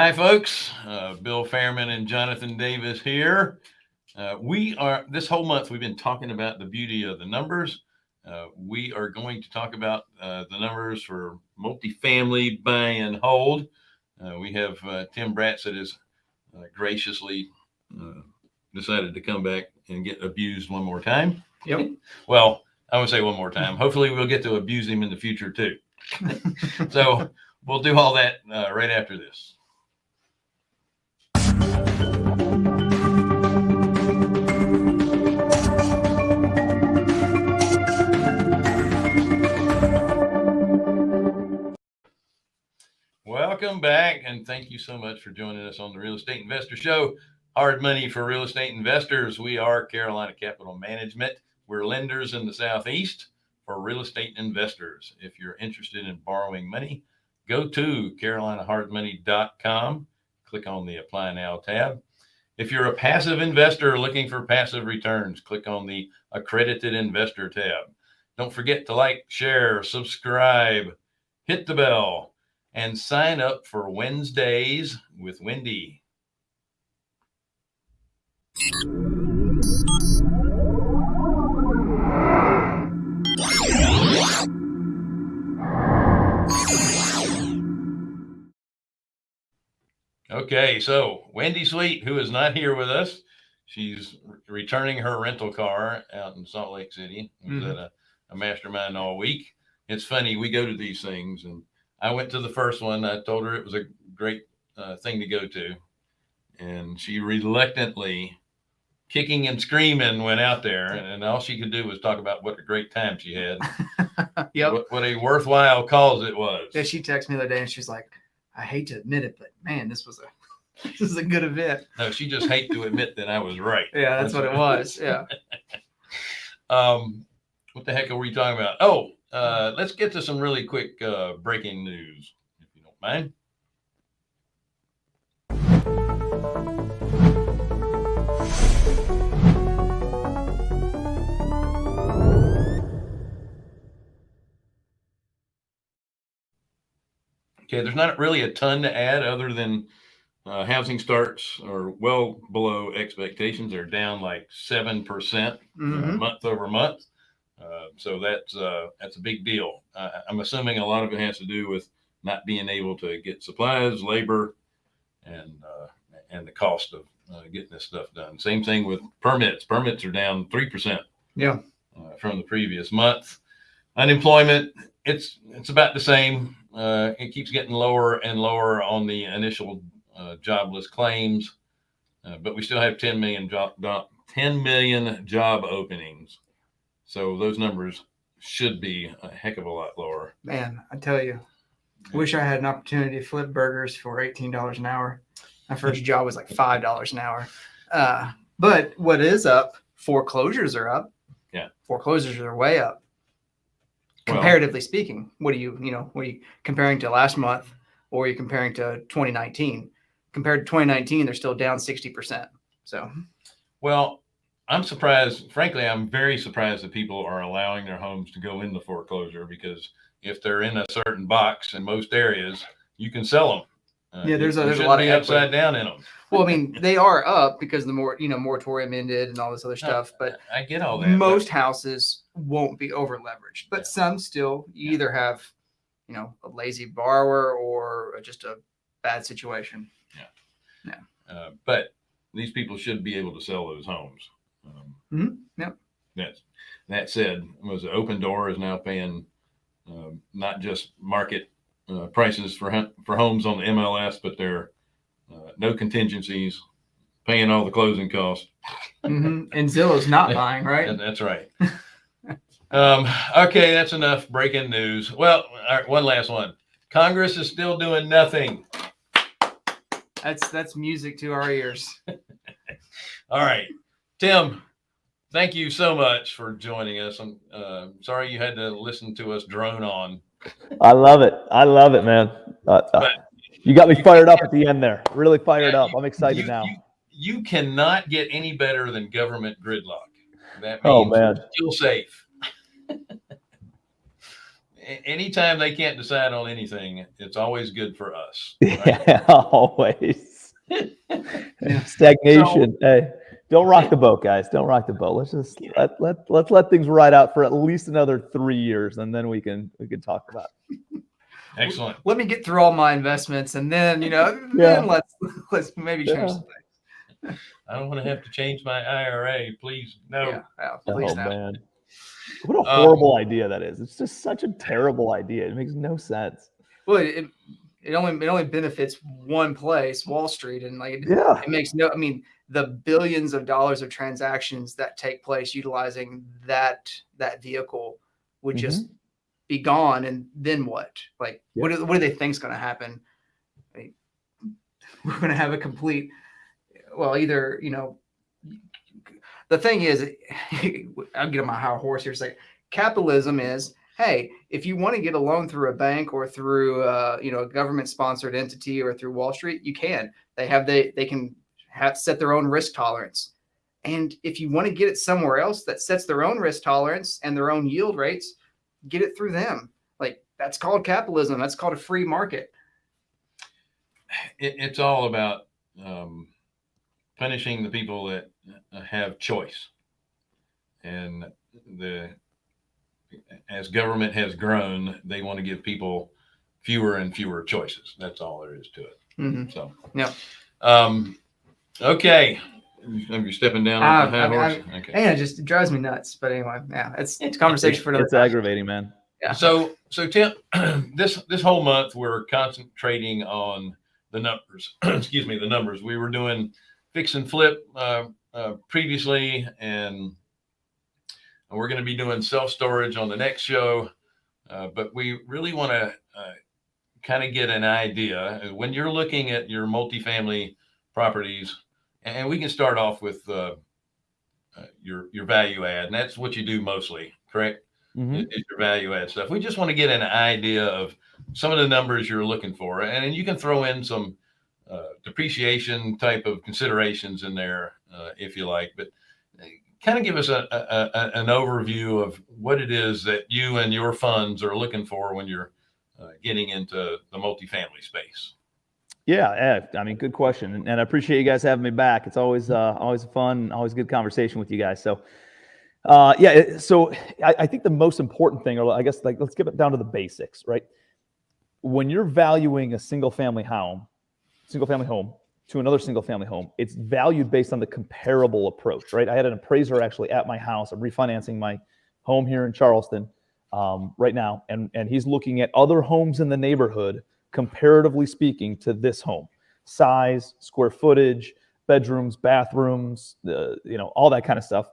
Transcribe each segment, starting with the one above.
Hi, folks. Uh, Bill Fairman and Jonathan Davis here. Uh, we are, this whole month, we've been talking about the beauty of the numbers. Uh, we are going to talk about uh, the numbers for multifamily buy and hold. Uh, we have uh, Tim Bratz that has uh, graciously uh, decided to come back and get abused one more time. Yep. Well, I would say one more time. Hopefully, we'll get to abuse him in the future too. so we'll do all that uh, right after this. Welcome back, and thank you so much for joining us on the Real Estate Investor Show. Hard money for real estate investors. We are Carolina Capital Management. We're lenders in the Southeast for real estate investors. If you're interested in borrowing money, go to carolinahardmoney.com. Click on the Apply Now tab. If you're a passive investor looking for passive returns, click on the Accredited Investor tab. Don't forget to like, share, subscribe, hit the bell, and sign up for Wednesdays with Wendy. Okay, so Wendy Sweet, who is not here with us, she's re- returning her rental car out in Salt Lake City. Was Mhm. at a, a mastermind all week. It's funny, we go to these things, and I went to the first one. I told her it was a great uh, thing to go to, and she reluctantly, kicking and screaming, went out there, and, and all she could do was talk about what a great time she had, Yep. what, what a worthwhile cause it was. Yeah, she texted me the other day and she's like, I hate to admit it, but man, this was a this is a good event. No, she just hate to admit that I was right. Yeah, that's what it was. Yeah. Um, what the heck are we talking about? Oh, uh, let's get to some really quick uh, breaking news, if you don't mind. Okay, there's not really a ton to add other than uh, housing starts are well below expectations. They're down like seven percent Mhm. month over month. Uh, so that's uh, that's a big deal. Uh, I'm assuming a lot of it has to do with not being able to get supplies, labor, and uh, and the cost of uh, getting this stuff done. Same thing with permits. Permits are down three percent Yeah. from the previous month. Unemployment, it's it's about the same. Uh, it keeps getting lower and lower on the initial uh, jobless claims, uh, but we still have 10 million job, 10 million job openings. So those numbers should be a heck of a lot lower. Man, I tell you, wish I had an opportunity to flip burgers for eighteen dollars an hour. My first job was like five dollars an hour. Uh, but what is up? Foreclosures are up. Yeah. Foreclosures are way up. Well- Comparatively speaking, what are you, you know, what are you comparing to last month or are you comparing to 2019? Compared to 2019, they're still down 60%. So Well, I'm surprised. Frankly, I'm very surprised that people are allowing their homes to go into foreclosure because if they're in a certain box in most areas, you can sell them. Uh, Yeah, there's a- there's a lot of equity. upside down in them. Well, I mean, they are up because the more you know, moratorium ended and all this other stuff. But I get all that. but- most houses won't be over leveraged, but Yeah. some still. You Yeah. either have, you know, a lazy borrower or just a bad situation. Yeah. Yeah. Uh, but these people should be able to sell those homes. Um, Mhm, yep. That's that said, was it Opendoor is now paying uh, not just market uh, prices for for homes on the MLS, but they're uh, no contingencies, paying all the closing costs. Mhm. And Zillow's not buying, right? And that's right. um, okay, that's enough breaking news. Well, all right, one last one. Congress is still doing nothing. That's that's music to our ears. All right, Tim. Thank you so much for joining us. I'm uh, sorry you had to listen to us drone on. I love it. I love it, man. Uh, uh, But- you got me fired up at the end there. Really fired Yeah, up. I'm excited you, now. You, you cannot get any better than government gridlock. That means Oh, man. still safe. anytime they can't decide on anything, it's always good for us. right? Yeah, always. Stagnation. hey, don't rock the boat, guys. Don't rock the boat. Let's just let, let let's let things ride out for at least another three years, and then we can we can talk about. It. Excellent. Let me get through all my investments, and then you know, Yeah. then let's let's maybe change Yeah. some things. I don't want to have to change my IRA. Please, no. Yeah, yeah, please oh no. man, what a Um, horrible idea that is. It's just such a terrible idea. It makes no sense. Well, it, it only it only benefits one place, Wall Street, and like it, Yeah. it makes no. I mean, the billions of dollars of transactions that take place utilizing that that vehicle would just be gone, and then what? Like, what do, what do they think's going to happen? We're going to have a complete. Well, either you know, the thing is, I'll get on my high horse here. Like capitalism is hey, if you want to get a loan through a bank or through uh, you know a government sponsored entity or through Wall Street, you can. They have they they can have to set their own risk tolerance. And if you want to get it somewhere else that sets their own risk tolerance and their own yield rates, get it through them. Like that's called capitalism. That's called a free market. It, it's all about um, punishing the people that uh, have choice. And the as government has grown, they want to give people fewer and fewer choices. That's all there is to it. Mhm. So, Yeah. Um, okay. Are you stepping down on the high I mean, horse? Okay. And it just it drives me nuts. But anyway, yeah, it's it's a conversation for another. It's time. aggravating, man. Yeah. So, so Tim, this this whole month we're concentrating on the numbers. Excuse me, the numbers. We were doing fix and flip uh, uh, previously, and we're going to be doing self storage on the next show. Uh, but we really want to uh, kind of get an idea when you're looking at your multifamily properties, and we can start off with uh, uh, your your value add, and that's what you do mostly, correct? Mhm. is is your value add stuff. We just want to get an idea of some of the numbers you're looking for, and then you can throw in some uh, depreciation type of considerations in there uh, if you like. But kind of give us a, a, a, an overview of what it is that you and your funds are looking for when you're uh, getting into the multifamily space. Yeah, yeah, I mean, good question, and, and I appreciate you guys having me back. It's always uh, always fun, always good conversation with you guys. So, uh, yeah, so I, I think the most important thing, or I guess, like, let's get it down to the basics, right? When you're valuing a single family home, single family home to another single family home, it's valued based on the comparable approach, right? I had an appraiser actually at my house. I'm refinancing my home here in Charleston um, right now, and and he's looking at other homes in the neighborhood comparatively speaking to this home. Size square footage bedrooms bathrooms the you know all that kind of stuff.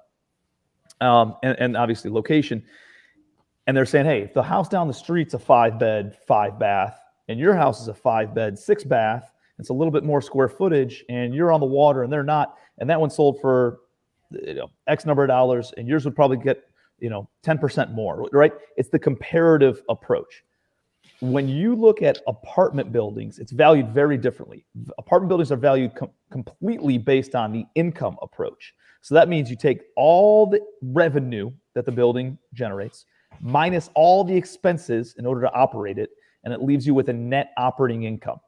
Um, and, and obviously location. And they're saying hey if the house down the street's a five bed five bath and your house is a five bed six bath it's a little bit more square footage and you're on the water and they're not and that one sold for you know x number of dollars and yours would probably get you know 10% more right? It's the comparative approach when you look at apartment buildings, it's valued very differently. Apartment buildings are valued com- completely based on the income approach. So that means you take all the revenue that the building generates minus all the expenses in order to operate it, and it leaves you with a net operating income.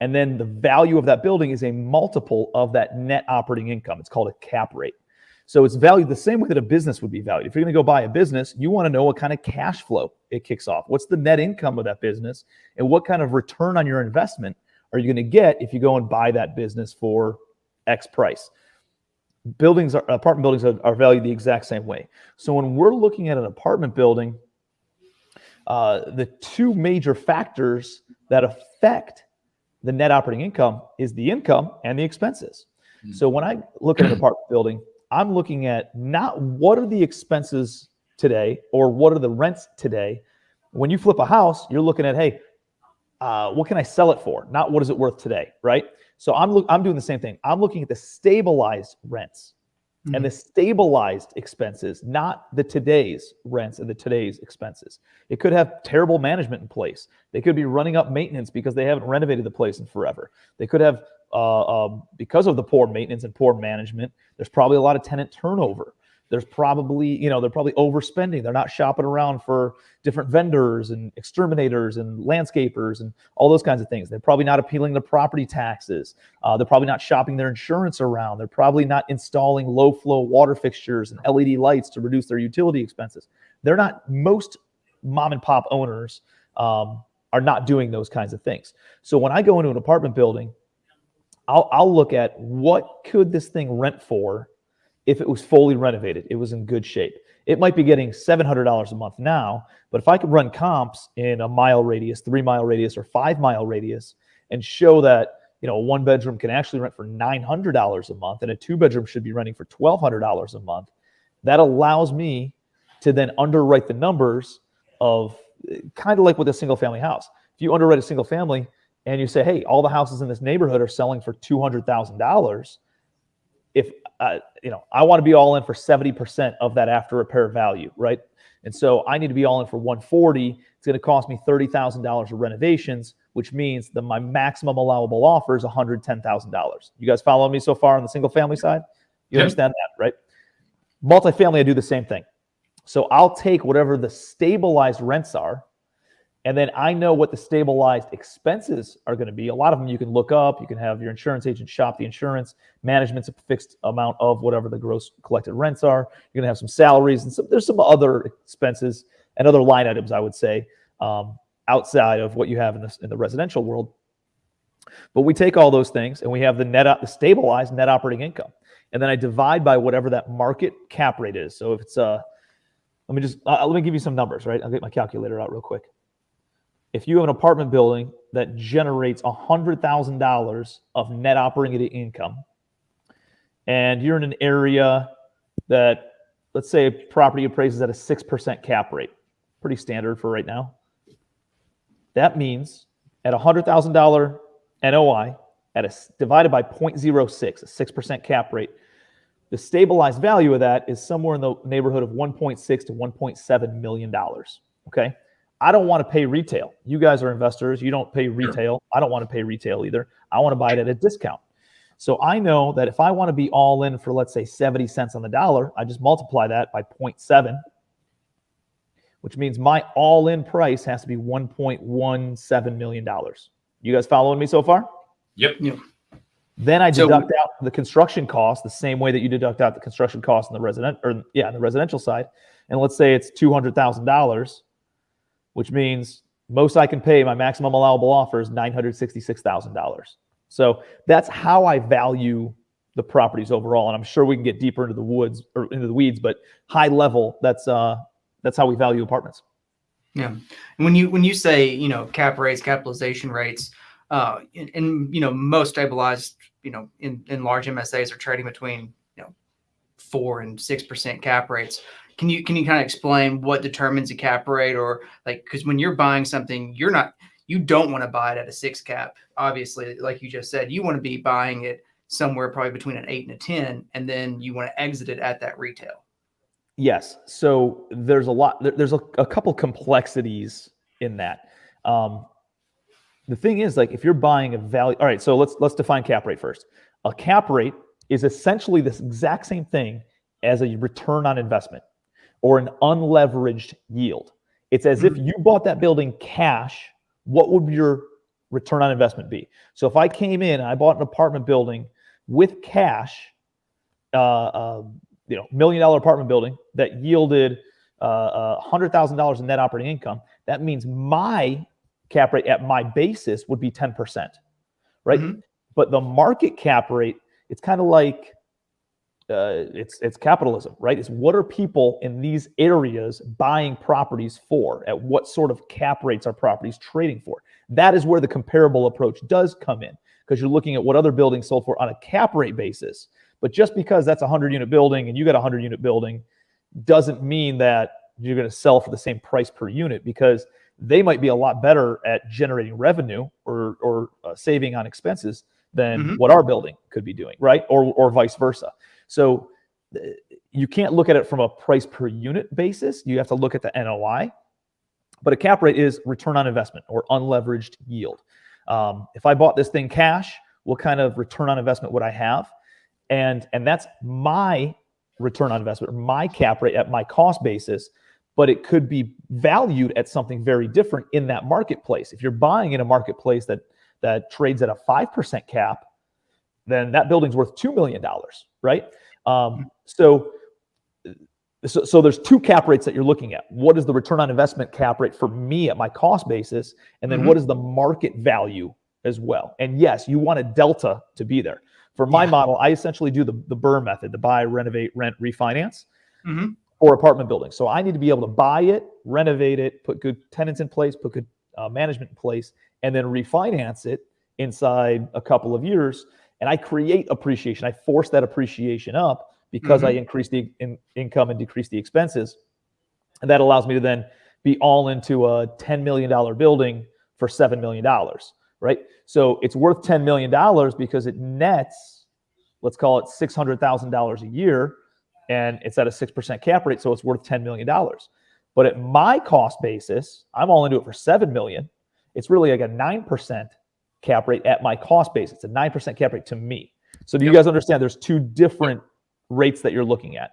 And then the value of that building is a multiple of that net operating income. It's called a cap rate. So it's valued the same way that a business would be valued. If you're going to go buy a business, you want to know what kind of cash flow it kicks off. What's the net income of that business? And what kind of return on your investment are you going to get if you go and buy that business for X price? Buildings are apartment buildings are, are valued the exact same way. So when we're looking at an apartment building, uh, the two major factors that affect the net operating income is the income and the expenses. Mm. So when I look at an apartment building, I'm looking at not what are the expenses today or what are the rents today. When you flip a house, you're looking at, hey, uh, what can I sell it for? Not what is it worth today, right? So I'm look, I'm doing the same thing. I'm looking at the stabilized rents and the stabilized expenses, not the today's rents and the today's expenses. It could have terrible management in place. They could be running up maintenance because they haven't renovated the place in forever. They could have, uh, um, because of the poor maintenance and poor management, there's probably a lot of tenant turnover. There's probably, you know, they're probably overspending. They're not shopping around for different vendors and exterminators and landscapers and all those kinds of things. They're probably not appealing to property taxes. Uh, they're probably not shopping their insurance around. They're probably not installing low flow water fixtures and LED lights to reduce their utility expenses. They're not, most mom and pop owners um, are not doing those kinds of things. So when I go into an apartment building, I'll, I'll look at what could this thing rent for if it was fully renovated, it was in good shape. It might be getting $700 a month now, but if I could run comps in a mile radius, three mile radius, or five mile radius and show that, you know, a one bedroom can actually rent for $900 a month and a two bedroom should be renting for $1,200 a month, that allows me to then underwrite the numbers of eh, kind of like with a single family house. If you underwrite a single family and you say, hey, all the houses in this neighborhood are selling for $200,000, if uh, you know, I want to be all in for 70% of that after repair value, right? And so I need to be all in for 140. It's going to cost me $30,000 of renovations, which means that my maximum allowable offer is $110,000. You guys following me so far on the single family side? You Yep. understand that, right? Multifamily, I do the same thing. So I'll take whatever the stabilized rents are, and then I know what the stabilized expenses are going to be. A lot of them you can look up. You can have your insurance agent shop the insurance. Management's a fixed amount of whatever the gross collected rents are. You're going to have some salaries and some, there's some other expenses and other line items, I would say, um, outside of what you have in the, in the residential world. But we take all those things and we have the net, the stabilized net operating income. And then I divide by whatever that market cap rate is. So if it's a, let me just, uh, let me give you some numbers, right? I'll get my calculator out real quick if you have an apartment building that generates $100,000 of net operating income, and you're in an area that, let's say, property appraises at a 6% cap rate, pretty standard for right now. That means at $100,000 NOI, at a divided by 0.06, a 6% cap rate, the stabilized value of that is somewhere in the neighborhood of 1.6 to 1.7 million dollars. Okay. I don't want to pay retail. You guys are investors. You don't pay retail. I don't want to pay retail either. I want to buy it at a discount. So I know that if I want to be all in for, let's say, 70 cents on the dollar, I just multiply that by 0.7, which means my all in price has to be $1.17 million. You guys following me so far? Yep. Then I So- deduct out the construction cost the same way that you deduct out the construction cost in the resident or yeah, in the residential side. And let's say it's two hundred thousand dollars, which means most I can pay, my maximum allowable offer is nine hundred sixty-six thousand dollars. So that's how I value the properties overall. And I'm sure we can get deeper into the woods or into the weeds, but high level, that's uh that's how we value apartments. Yeah. And when you when you say you know cap rates, capitalization rates, uh, and, and you know most stabilized you know in in large MSAs are trading between you know four and six percent cap rates. Can you can you kind of explain what determines a cap rate or like because when you're buying something, you're not you don't want to buy it at a six cap. Obviously, like you just said, you want to be buying it somewhere probably between an eight and a ten, and then you want to exit it at that retail. Yes. So there's a lot. There's a, a couple complexities in that. Um, the thing is, like, if you're buying a value, all right. So let's let's define cap rate first. A cap rate is essentially this exact same thing as a return on investment or an unleveraged yield. It's as if you bought that building cash. What would your return on investment be? So if I came in and I bought an apartment building with cash, uh, uh, you know, million dollar apartment building that yielded uh, uh, hundred thousand dollars in net operating income, that means my cap rate at my basis would be ten percent, right? Mhm. But the market cap rate, it's kind of like uh, it's it's capitalism, right? It's what are people in these areas buying properties for? At what sort of cap rates are properties trading for? That is where the comparable approach does come in because you're looking at what other buildings sold for on a cap rate basis. But just because that's a 100 unit building and you got a 100 unit building doesn't mean that you're going to sell for the same price per unit because they might be a lot better at generating revenue or, or uh, saving on expenses than Mhm. what our building could be doing, right? Or, or vice versa. So you can't look at it from a price per unit basis. You have to look at the NOI. But a cap rate is return on investment or unleveraged yield. Um, if I bought this thing cash, what kind of return on investment would I have? And and that's my return on investment my cap rate at my cost basis, but it could be valued at something very different in that marketplace. If you're buying in a marketplace that that trades at a 5% cap, then that building's worth $2 million, right? Um, so, so, so there's two cap rates that you're looking at. What is the return on investment cap rate for me at my cost basis? And then Mhm. what is the market value as well? And yes, you want a delta to be there. For my Yeah. model, I essentially do the, the BRRRR method, the buy, renovate, rent, refinance Mhm. for apartment buildings. So I need to be able to buy it, renovate it, put good tenants in place, put good uh, management in place, and then refinance it inside a couple of years. And I create appreciation. I force that appreciation up because I mm-hmm. increase the in, income and decrease the expenses. And that allows me to then be all into a $10 million building for $7 million, right? So it's worth $10 million because it nets, let's call it $600,000 a year, and it's at a 6% cap rate. So it's worth $10 million. But at my cost basis, I'm all into it for 7 million. It's really like a 9% cap rate at my cost base. It's a 9% cap rate to me. So do you guys understand there's two different rates that you're looking at?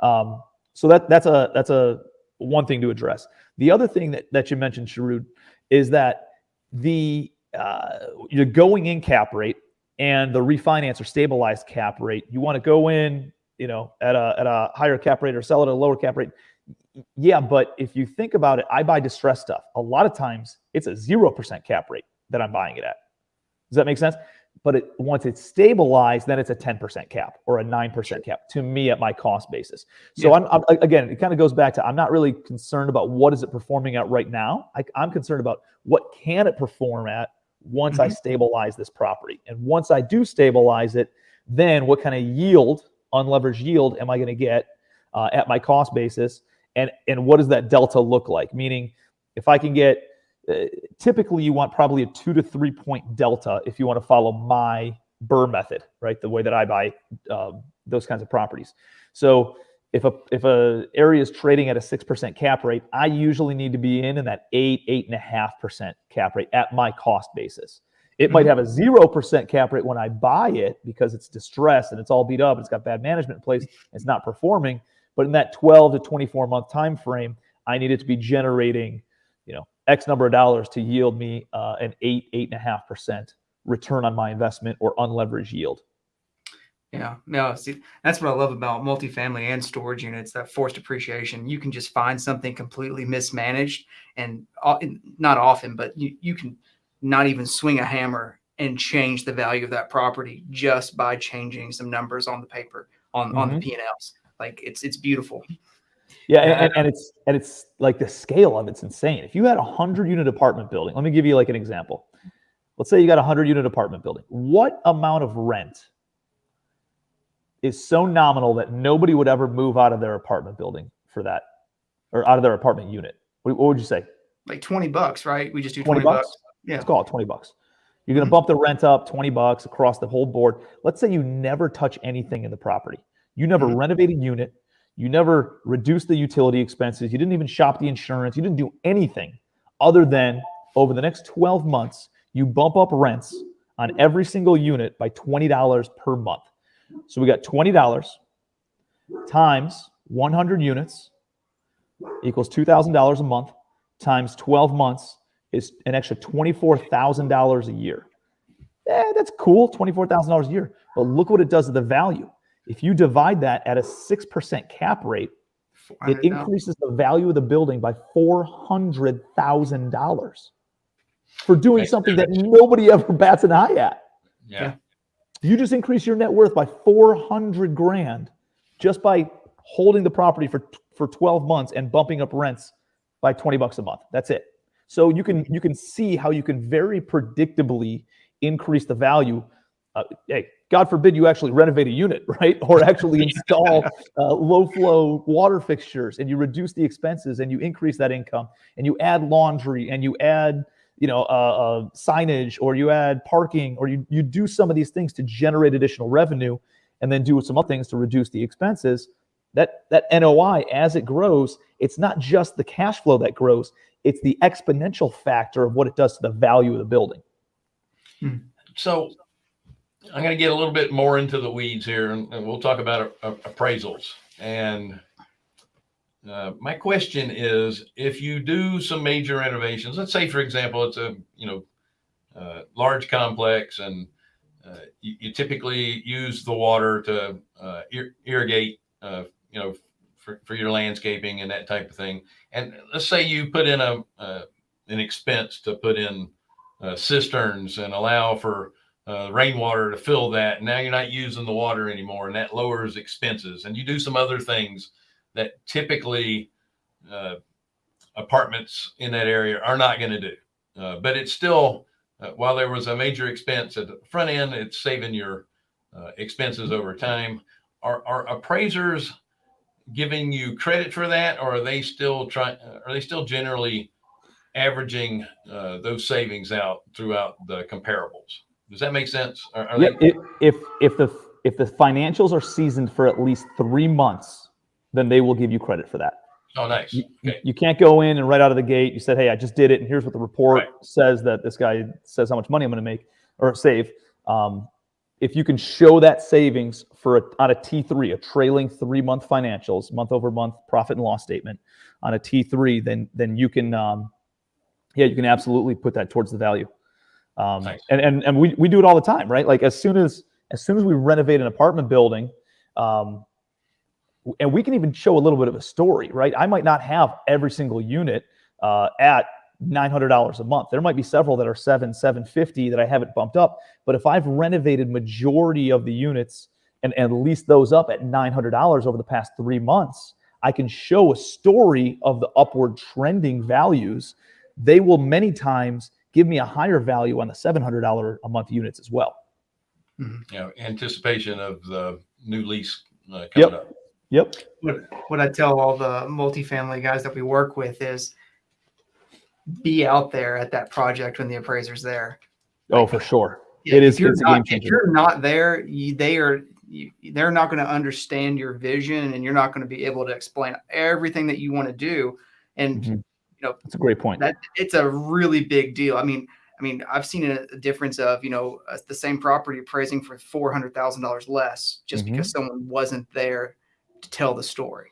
Um, so that that's a that's a one thing to address. The other thing that, that you mentioned, Sharud, is that the uh, your going in cap rate and the refinance or stabilized cap rate, you want to go in, you know, at a at a higher cap rate or sell it at a lower cap rate. Yeah, but if you think about it, I buy distressed stuff. A lot of times it's a zero percent cap rate that I'm buying it at. Does that make sense? But it, once it's stabilized, then it's a 10% cap or a 9% cap to me at my cost basis. So Yeah. I'm, I'm again, it kind of goes back to I'm not really concerned about what is it performing at right now. I, I'm concerned about what can it perform at once I Mhm. stabilize this property. And once I do stabilize it, then what kind of yield, unleveraged yield, am I going to get uh, at my cost basis? And and what does that delta look like? Meaning, if I can get typically you want probably a two to three point delta if you want to follow my BRRRR method, right? The way that I buy um, those kinds of properties. So if a if a area is trading at a six percent cap rate, I usually need to be in in that eight eight and a half percent cap rate at my cost basis. It might Mhm. have a zero percent cap rate when I buy it because it's distressed and it's all beat up. It's got bad management in place. It's not performing. But in that 12 to 24 month time frame, I need it to be generating, you know, X number of dollars to yield me uh, an eight, eight and a half percent return on my investment or unleveraged yield. Yeah, no, see, that's what I love about multifamily and storage units, that forced appreciation. You can just find something completely mismanaged and o- not often, but you, you can not even swing a hammer and change the value of that property just by changing some numbers on the paper on, on the P&Ls. Like it's, it's beautiful. Yeah, and, and, and it's and it's like the scale of it's insane. If you had a hundred unit apartment building, let me give you like an example. Let's say you got a hundred unit apartment building. What amount of rent is so nominal that nobody would ever move out of their apartment building for that, or out of their apartment unit? What, what would you say? Like 20 bucks, right? We just do 20 20, bucks? bucks. Yeah. Let's call it 20 bucks. You're going to Mhm. bump the rent up 20 bucks across the whole board. Let's say you never touch anything in the property. You never Mhm. renovate a unit. You never reduce the utility expenses. You didn't even shop the insurance. You didn't do anything other than over the next 12 months, you bump up rents on every single unit by $20 per month. So we got $20 times 100 units equals $2,000 a month times 12 months is an extra $24,000 a year. Eh, that's cool, $24,000 a year. But look what it does to the value. If you divide that at a 6% cap rate, it increases the value of the building by $400,000 for doing Makes something that nobody ever bats an eye at. Yeah. You just increase your net worth by 400 grand just by holding the property for for 12 months and bumping up rents by 20 bucks a month. That's it. So you can you can see how you can very predictably increase the value. Uh, hey, God forbid you actually renovate a unit, right? Or actually install uh, low flow water fixtures, and you reduce the expenses, and you increase that income, and you add laundry, and you add you know uh, uh, signage, or you add parking, or you you do some of these things to generate additional revenue, and then do some other things to reduce the expenses. That that NOI as it grows, it's not just the cash flow that grows; it's the exponential factor of what it does to the value of the building. So I'm going to get a little bit more into the weeds here, and, and we'll talk about a, a- appraisals. And uh, my question is, if you do some major renovations, let's say, for example, it's a you know uh, large complex, and uh, you, you typically use the water to uh, ir- irrigate, uh, you know, for, for your landscaping and that type of thing. And let's say you put in a uh, an expense to put in cisterns and allow for uh, rainwater to fill that. Now you're not using the water anymore, and that lowers expenses. And you do some other things that typically uh, apartments in that area are not going to do. Uh, but it's still, uh, while there was a major expense at the front end, it's saving your uh, expenses over time. Are, are appraisers giving you credit for that, or are they still trying? Are they still generally averaging uh, those savings out throughout the comparables? Does that make sense? Are, are Yeah, they, if, if if the if the financials are seasoned for at least three months, then they will give you credit for that. oh, nice. You, Okay. you can't go in and right out of the gate you said, "Hey, I just did it, and here's what the report Right. says that this guy says how much money I'm going to make or save." Um, if you can show that savings for a, on a T3, a trailing three month financials, month over month profit and loss statement on a T3, then then you can, um, yeah, you can absolutely put that towards the value. Um, Nice. And and and we, we do it all the time, right? Like as soon as as soon as we renovate an apartment building, um, and we can even show a little bit of a story, right? I might not have every single unit uh, at nine hundred dollars a month. There might be several that are seven, seven fifty that I haven't bumped up. But if I've renovated majority of the units and, and leased those up at nine hundred dollars over the past three months, I can show a story of the upward trending values. They will many times give me a higher value on the seven hundred dollar a month units as well. you know, anticipation of the new lease uh, coming Yep. up. Yep. what what I tell all the multifamily guys that we work with is be out there at that project when the appraiser's there. Oh, for sure. Yeah, It is- If you're, it's a not, game if you're not there, you, they are. You, they're not going to understand your vision, and you're not going to be able to explain everything that you want to do. And Mhm. you know That's a great point. that it's a really big deal. I mean, I mean, I've seen a, a difference of you know uh, the same property appraising for four hundred thousand dollars less just Mhm. because someone wasn't there to tell the story.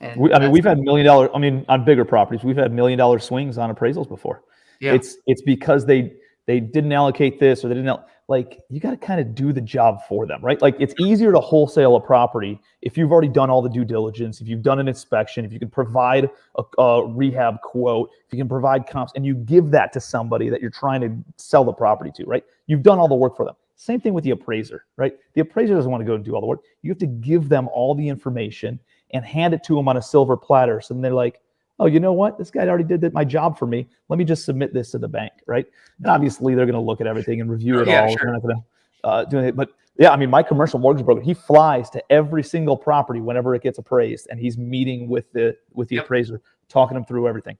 And We, I mean, we've had million dollar. I mean, on bigger properties, we've had million dollar swings on appraisals before. yeah, It's it's because they they didn't allocate this or they didn't like. You got to kind of do the job for them, right? Like it's easier to wholesale a property if you've already done all the due diligence, if you've done an inspection, if you can provide a, a rehab quote, if you can provide comps, and you give that to somebody that you're trying to sell the property to, right? You've done all the work for them. Same thing with the appraiser, right? The appraiser doesn't want to go and do all the work. You have to give them all the information and hand it to them on a silver platter. So they're like, oh, you know what? This guy already did that, my job for me. Let me just submit this to the bank, right? And obviously they're going to look at everything and review it Yeah, all. sure. They're not going to uh, do it. But yeah, I mean, my commercial mortgage broker, he flies to every single property whenever it gets appraised, and he's meeting with the with the Yep. appraiser, talking him through everything.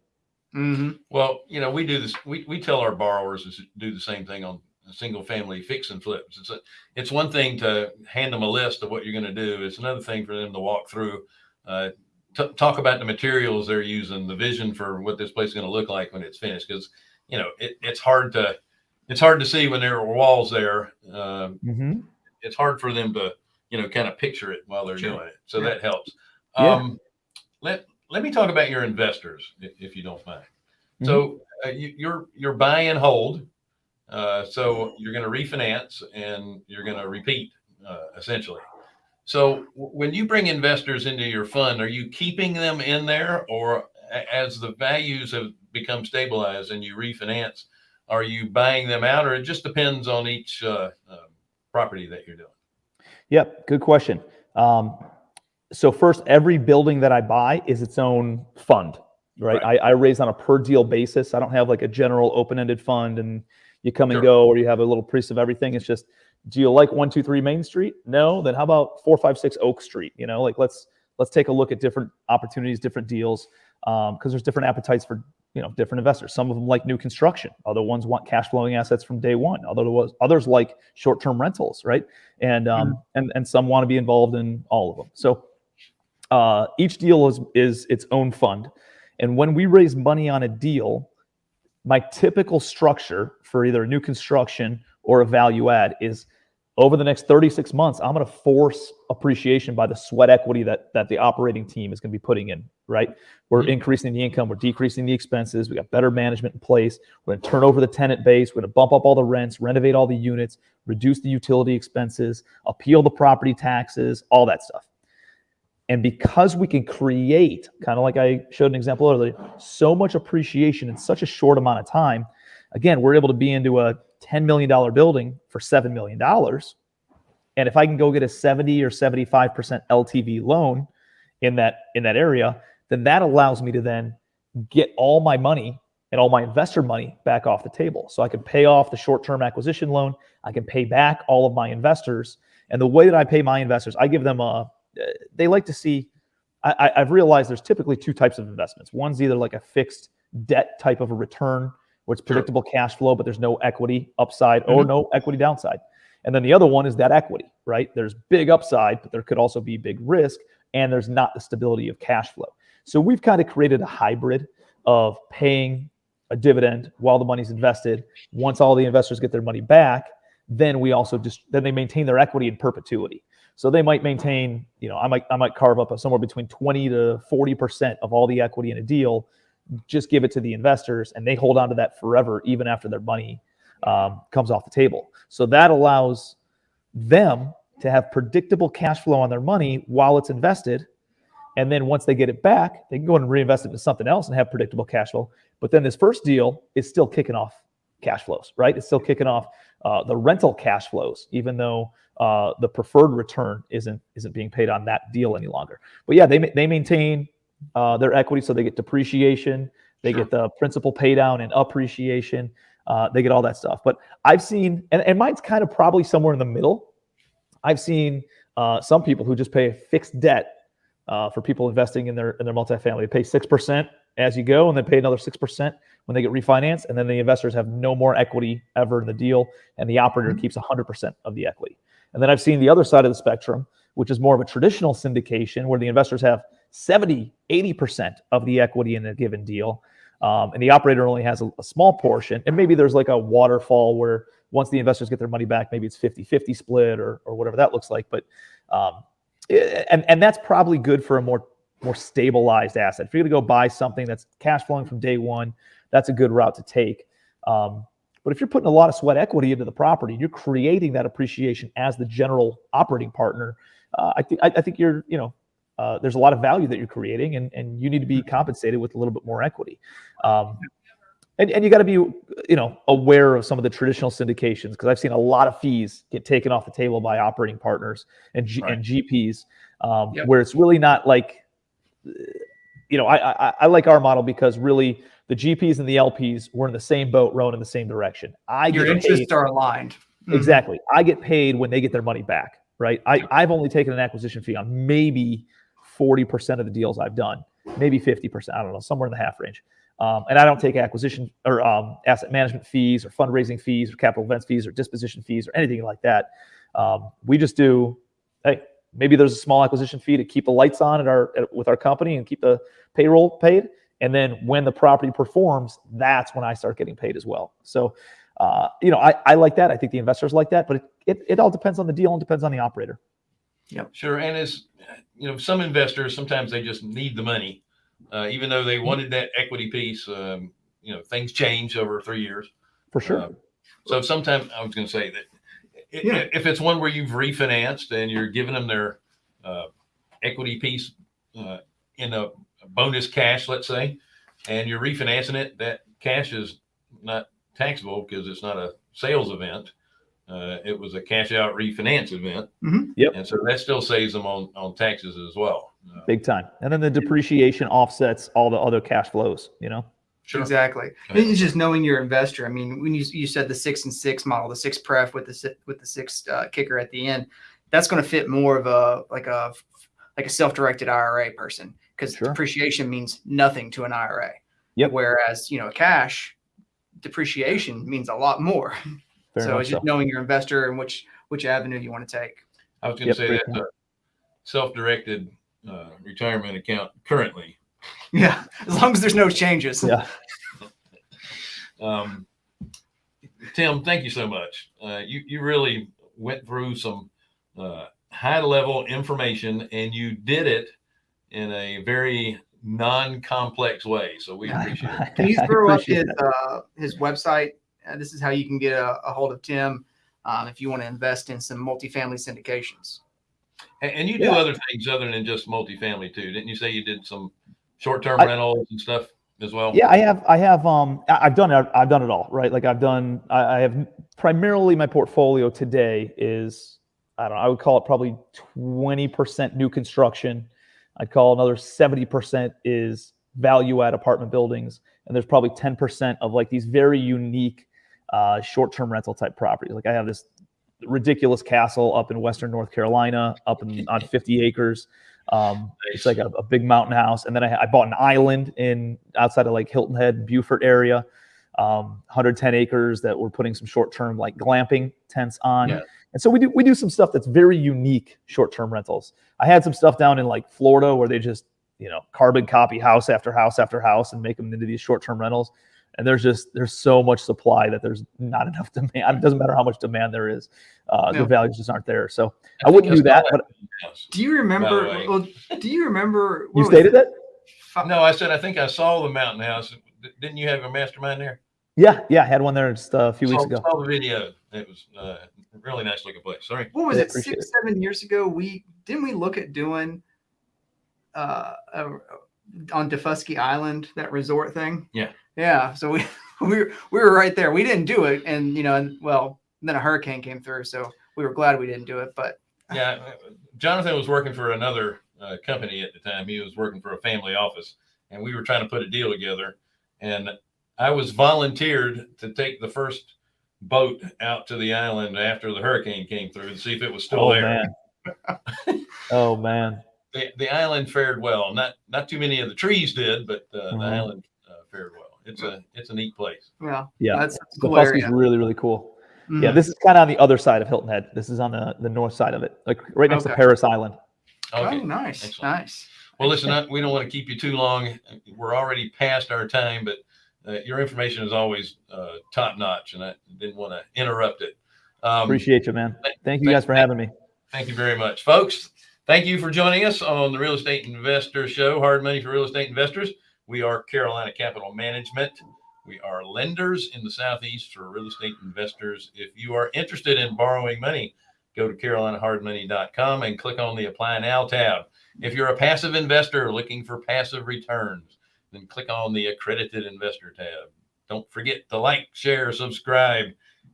hmm Well, you know, we do this. We, we tell our borrowers to do the same thing on single family fix and flips. It's a, it's one thing to hand them a list of what you're going to do. It's another thing for them to walk through, uh, talk about the materials they're using, the vision for what this place is going to look like when it's finished. Because you know, it, it's hard to it's hard to see when there are walls there. Um, Mm-hmm. it's hard for them to you know kind of picture it while they're Sure. doing it so Yeah. that helps Yeah. um let let me talk about your investors if, if you don't mind so uh, you, you're you're buy and hold uh, so you're going to refinance and you're going to repeat uh, essentially so when you bring investors into your fund are you keeping them in there or as the values have become stabilized and you refinance are you buying them out or it just depends on each uh, uh, property that you're doing Yep, good question. Um, so first, every building that I buy is its own fund, right? Right. I, I raise on a per deal basis. I don't have like a general open-ended fund and you come and go or you have a little piece of everything. It's just, do you like one, two, three Main Street? No, then how about four, five, six Oak Street? You know, like let's let's take a look at different opportunities, different deals, because there's different appetites for you know different investors. Some of them like new construction. Other ones want cash flowing assets from day one. Other was others like short term rentals, right? And um, and and some want to be involved in all of them. So uh, each deal is is its own fund, and when we raise money on a deal, my typical structure for either a new construction or a value add is over the next 36 months, I'm going to force appreciation by the sweat equity that that the operating team is going to be putting in. Right, we're Mhm. increasing the income, we're decreasing the expenses, we got better management in place. We're going to turn over the tenant base, we're going to bump up all the rents, renovate all the units, reduce the utility expenses, appeal the property taxes, all that stuff. And because we can create, kind of like I showed an example earlier, so much appreciation in such a short amount of time, again, we're able to be into a $10 million building for $7 million. And if I can go get a 70 or 75% LTV loan in that in that area, then that allows me to then get all my money and all my investor money back off the table. So I can pay off the short-term acquisition loan, I can pay back all of my investors. And the way that I pay my investors, I give them a uh, they like to see I, I've realized there's typically two types of investments. One's either like a fixed debt type of a return where it's Sure. predictable cash flow, but there's no equity upside or mm-hmm. no equity downside. And then the other one is that equity, right? There's big upside, but there could also be big risk, and there's not the stability of cash flow. So we've kind of created a hybrid of paying a dividend while the money's invested. Once all the investors get their money back, then we also just then they maintain their equity in perpetuity. So they might maintain, you know, I might I might carve up a, somewhere between 20 to 40 percent of all the equity in a deal, just give it to the investors, and they hold on to that forever, even after their money um, comes off the table. So that allows them to have predictable cash flow on their money while it's invested. And then once they get it back, they can go and reinvest it into something else and have predictable cash flow. But then this first deal is still kicking off cash flows, right? It's still kicking off uh, the rental cash flows, even though uh, the preferred return isn't isn't being paid on that deal any longer. But yeah, they they maintain uh, their equity, so they get depreciation, they Sure. get the principal pay down and appreciation, uh, they get all that stuff. But I've seen, and, and mine's kind of probably somewhere in the middle. I've seen uh, some people who just pay a fixed debt uh, for people investing in their in their multifamily. They pay six percent as you go, and then pay another six percent when they get refinanced, and then the investors have no more equity ever in the deal, and the operator Mhm. keeps hundred percent of the equity. And then I've seen the other side of the spectrum, which is more of a traditional syndication, where the investors have 70, 80% of the equity in a given deal. Um, and the operator only has a, a small portion. And maybe there's like a waterfall where once the investors get their money back, maybe it's 50 50 split or, or whatever that looks like. But, um, eh, and, and that's probably good for a more, more stabilized asset. If you're going to go buy something that's cash flowing from day one, that's a good route to take. Um, but if you're putting a lot of sweat equity into the property, you're creating that appreciation as the general operating partner. Uh, I think I, I think you're you know uh, there's a lot of value that you're creating, and and you need to be compensated with a little bit more equity. Um, and, and you got to be you know aware of some of the traditional syndications because I've seen a lot of fees get taken off the table by operating partners and G, Right. and GPs um, Yep. where it's really not like you know I, I I like our model because really the GPs and the LPs were in the same boat rowing in the same direction. I Your get paid- interests are aligned. Mhm. Exactly. I get paid when they get their money back, right? I, I've only taken an acquisition fee on maybe 40% of the deals I've done, maybe 50%. I don't know, somewhere in the half range. Um, and I don't take acquisition or um, asset management fees or fundraising fees or capital events fees or disposition fees or anything like that. Um, we just do, hey, maybe there's a small acquisition fee to keep the lights on at our at, with our company and keep the payroll paid. And then when the property performs, that's when I start getting paid as well. So uh, you know, I, I like that. I think the investors like that, but it, it, it all depends on the deal and depends on the operator. Sure, and as you know, some investors sometimes they just need the money, uh, even though they wanted that equity piece. Um, you know, things change over three years. For sure. Uh, so sometimes I was going to say that i- Yeah. if it's one where you've refinanced and you're giving them their uh, equity piece uh, in a bonus cash, let's say, and you're refinancing it, that cash is not taxable because it's not a sales event. Uh, it was a cash out refinance event. Mhm. Yep. And so that still saves them on, on taxes as well. Uh, Big time. And then the depreciation offsets all the other cash flows, you know? sure. Exactly. Okay. It's just knowing your investor. I mean, when you you said the six and six model, the six pref with the with the six uh, kicker at the end, that's going to fit more of a like a like a self-directed IRA person because Sure. depreciation means nothing to an IRA. Yep. Whereas you know cash depreciation means a lot more. Very so it's just so. knowing your investor and which which avenue you want to take. I was going to Yep, say great that's a self-directed uh, retirement account currently. Yeah, as long as there's no changes. Yeah. Um, Tim, thank you so much. Uh, you you really went through some uh, high level information and you did it in a very non complex way. So we appreciate it. Can you throw up his uh, his website? Uh, this is how you can get a, a hold of Tim um, if you want to invest in some multifamily syndications. And, and you do Yeah. other things other than just multifamily too. Didn't you say you did some short term rentals and stuff as well? Yeah, I have. I have. Um, I- I've done. it- I've done it all. Right. Like I've done. I, I have primarily my portfolio today is. I don't know. I would call it probably twenty percent new construction. I'd call another seventy percent is value add apartment buildings, and there's probably ten percent of like these very unique uh, short term rental type properties. Like I have this ridiculous castle up in Western North Carolina, up in on fifty acres. Um, it's like a, a big mountain house, and then I, I bought an island in outside of like Hilton Head, Beaufort area, um, 110 acres that we're putting some short-term like glamping tents on. Yeah. And so we do we do some stuff that's very unique short-term rentals. I had some stuff down in like Florida where they just you know carbon copy house after house after house and make them into these short-term rentals. And there's just there's so much supply that there's not enough demand. It doesn't matter how much demand there is, uh, Yeah. the values just aren't there. So I think wouldn't do that, but. Do you remember? Well, do you remember? you stated it? that. No, I said I think I saw the mountain house. Didn't you have a mastermind there? Yeah, yeah, I had one there just uh, a few weeks saw, ago. saw the video. It was uh, a really nice looking place. Sorry. What was Yeah, it? appreciate Six, seven years ago, we didn't we look at doing uh, a, on Daufuskie Island that resort thing? Yeah. Yeah. So we we were, we were right there. We didn't do it, and you know, and well, then a hurricane came through, so we were glad we didn't do it. But Yeah, Jonathan was working for another uh, company at the time. He was working for a family office, and we were trying to put a deal together. And I was volunteered to take the first boat out to the island after the hurricane came through and see if it was still oh there. man. oh man. The, the island fared well. Not not too many of the trees did, but uh, Mhm. the island uh, fared well. It's a it's a neat place. yeah, Yeah. that's, that's The cool Fusky's area. really, really cool. Yeah, Mhm. this is kind of on the other side of Hilton Head. This is on the, the north side of it, like right next to Okay. Parris Island. Okay. Oh, nice, Excellent. nice. Well, listen, I, we don't want to keep you too long. We're already past our time, but uh, your information is always uh, top notch, and I didn't want to interrupt it. Um, Appreciate you, man. Thank you thank- guys for having me. Thank you very much, folks. Thank you for joining us on the Real Estate Investor Show, Hard Money for Real Estate Investors. We are Carolina Capital Management. We are lenders in the Southeast for real estate investors. If you are interested in borrowing money, go to carolinahardmoney.com and click on the Apply Now tab. If you're a passive investor looking for passive returns, then click on the Accredited Investor tab. Don't forget to like, share, subscribe,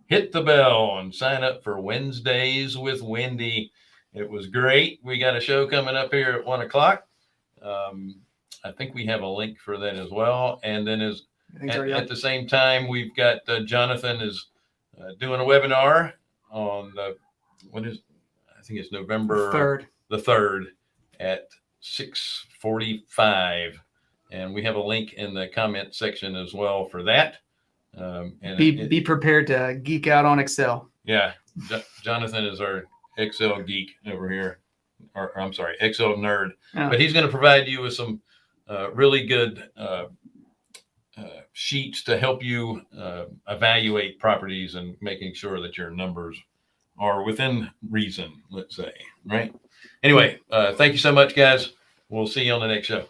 hit the bell, and sign up for Wednesdays with Wendy. It was great. We got a show coming up here at one o'clock. Um, I think we have a link for that as well. And then as at, so, yeah. at the same time, we've got uh, Jonathan is uh, doing a webinar on the, what is I think it's November Third. the third at six forty-five, and we have a link in the comment section as well for that. Um, and Be it- be prepared to geek out on Excel. yeah, Jo- Jonathan is our Excel geek over here, or, or I'm sorry, Excel nerd. Yeah. But he's going to provide you with some really good uh, uh, sheets to help you uh, evaluate properties and making sure that your numbers are within reason. Let's say, right? Anyway, thank you so much, guys. We'll see you on the next show.